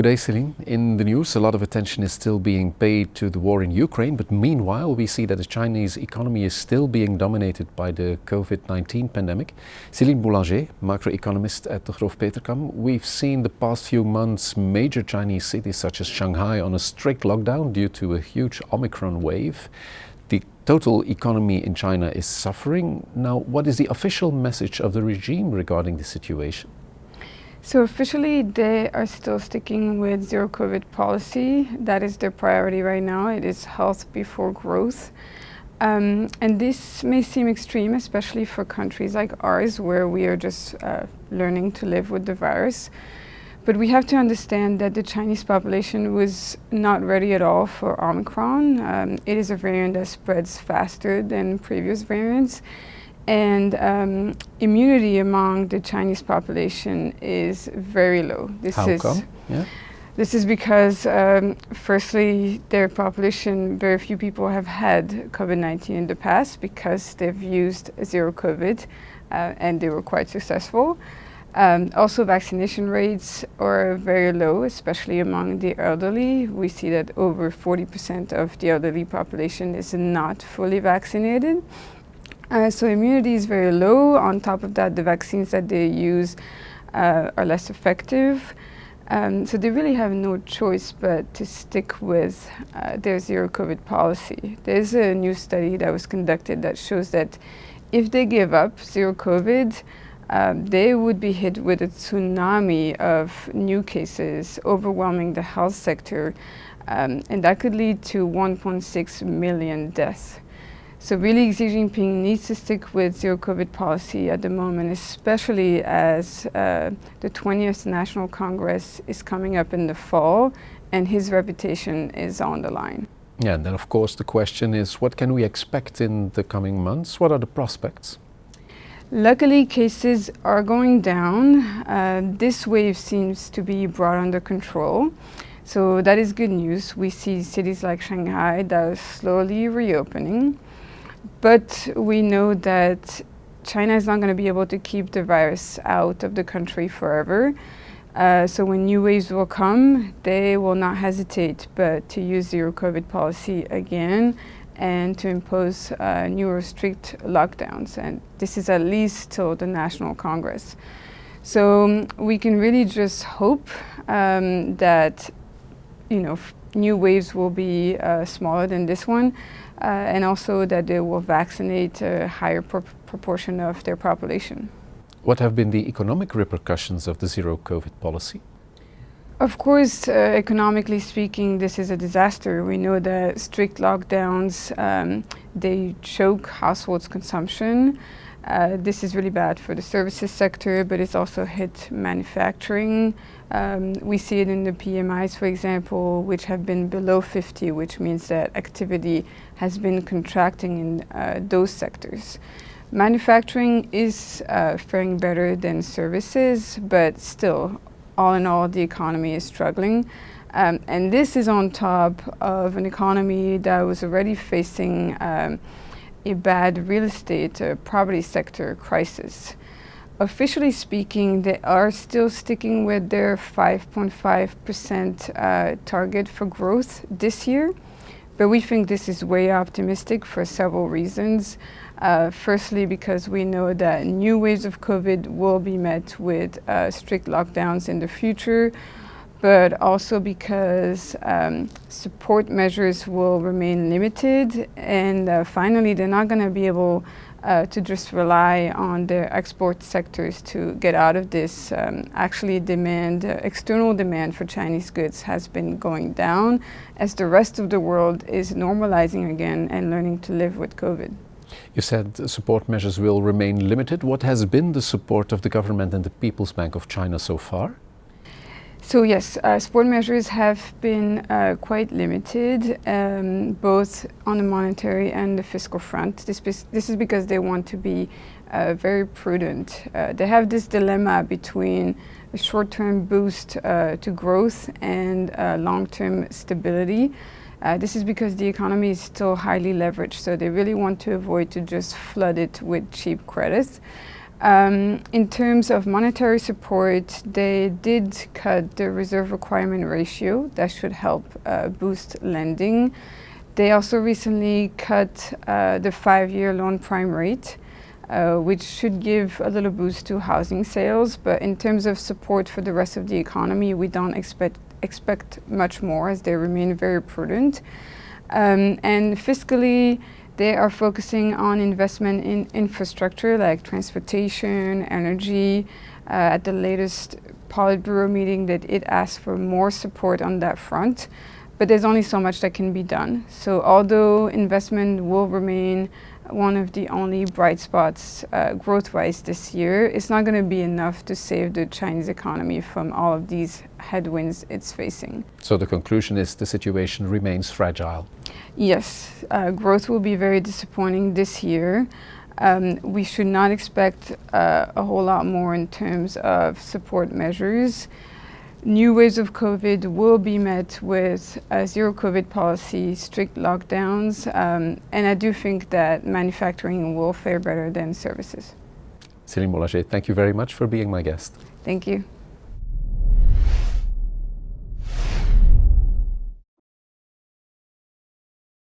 Good day, Celine. In the news, a lot of attention is still being paid to the war in Ukraine, but meanwhile, we see that the Chinese economy is still being dominated by the COVID-19 pandemic. Celine Boulanger, macroeconomist at the Degroof Petercam, we've seen the past few months major Chinese cities such as Shanghai on a strict lockdown due to a huge Omicron wave. The total economy in China is suffering. Now, what is the official message of the regime regarding the situation? So officially, they are still sticking with zero COVID policy. That is their priority right now. It is health before growth. Um, and this may seem extreme, especially for countries like ours, where we are just uh, learning to live with the virus. But we have to understand that the Chinese population was not ready at all for Omicron. Um, it is a variant that spreads faster than previous variants. And um, immunity among the Chinese population is very low. This How is come? Yeah. This is because, um, firstly, their population, very few people have had COVID-19 in the past because they've used zero COVID uh, and they were quite successful. Um, also, vaccination rates are very low, especially among the elderly. We see that over 40% of the elderly population is not fully vaccinated. Uh, so immunity is very low. On top of that, the vaccines that they use uh, are less effective. Um, so they really have no choice but to stick with uh, their zero COVID policy. There's a new study that was conducted that shows that if they give up zero COVID, um, they would be hit with a tsunami of new cases overwhelming the health sector, um, and that could lead to 1.6 million deaths. So really Xi Jinping needs to stick with zero COVID policy at the moment, especially as uh, the 20th National Congress is coming up in the fall and his reputation is on the line. Yeah, and then of course the question is what can we expect in the coming months? What are the prospects? Luckily, cases are going down. Uh, this wave seems to be brought under control. So that is good news. We see cities like Shanghai that are slowly reopening. But we know that China is not going to be able to keep the virus out of the country forever. Uh, so when new waves will come, they will not hesitate but to use zero COVID policy again and to impose uh, new strict lockdowns. And this is at least till the National Congress. So we can really just hope um, that, you know, new waves will be uh, smaller than this one, uh, and also that they will vaccinate a higher pro proportion of their population. What have been the economic repercussions of the zero COVID policy? Of course, uh, economically speaking, this is a disaster. We know that strict lockdowns, um, they choke households' consumption. Uh, this is really bad for the services sector, but it's also hit manufacturing. Um, we see it in the PMIs, for example, which have been below 50, which means that activity has been contracting in uh, those sectors. Manufacturing is uh, faring better than services, but still, all in all, the economy is struggling. Um, and this is on top of an economy that was already facing um, a bad real estate uh, property sector crisis. Officially speaking, they are still sticking with their 5.5% uh, target for growth this year, but we think this is way optimistic for several reasons. Uh, firstly, because we know that new waves of COVID will be met with uh, strict lockdowns in the future, but also because um, support measures will remain limited. And uh, finally, they're not going to be able uh, to just rely on their export sectors to get out of this. Um, actually, demand, uh, external demand for Chinese goods has been going down as the rest of the world is normalizing again and learning to live with COVID. You said support measures will remain limited. What has been the support of the government and the People's Bank of China so far? So yes, uh, support measures have been uh, quite limited, um, both on the monetary and the fiscal front. This, this is because they want to be uh, very prudent. Uh, they have this dilemma between a short-term boost uh, to growth and uh, long-term stability. this is because the economy is still highly leveraged, so they really want to avoid to just flood it with cheap credits. Um, in terms of monetary support, they did cut the reserve requirement ratio. That should help uh, boost lending. They also recently cut uh, the five-year loan prime rate, uh, which should give a little boost to housing sales. But in terms of support for the rest of the economy, we don't expect expect much more as they remain very prudent. Um, and fiscally, they are focusing on investment in infrastructure like transportation, energy. Uh, at the latest Politburo meeting that it asked for more support on that front, but there's only so much that can be done. So although investment will remain one of the only bright spots uh, growth-wise this year, it's not going to be enough to save the Chinese economy from all of these headwinds it's facing. So the conclusion is the situation remains fragile. Yes, uh, growth will be very disappointing this year. Um, we should not expect uh, a whole lot more in terms of support measures. New waves of COVID will be met with a zero COVID policy, strict lockdowns, um, and I do think that manufacturing will fare better than services. Céline Boulanger, thank you very much for being my guest. Thank you.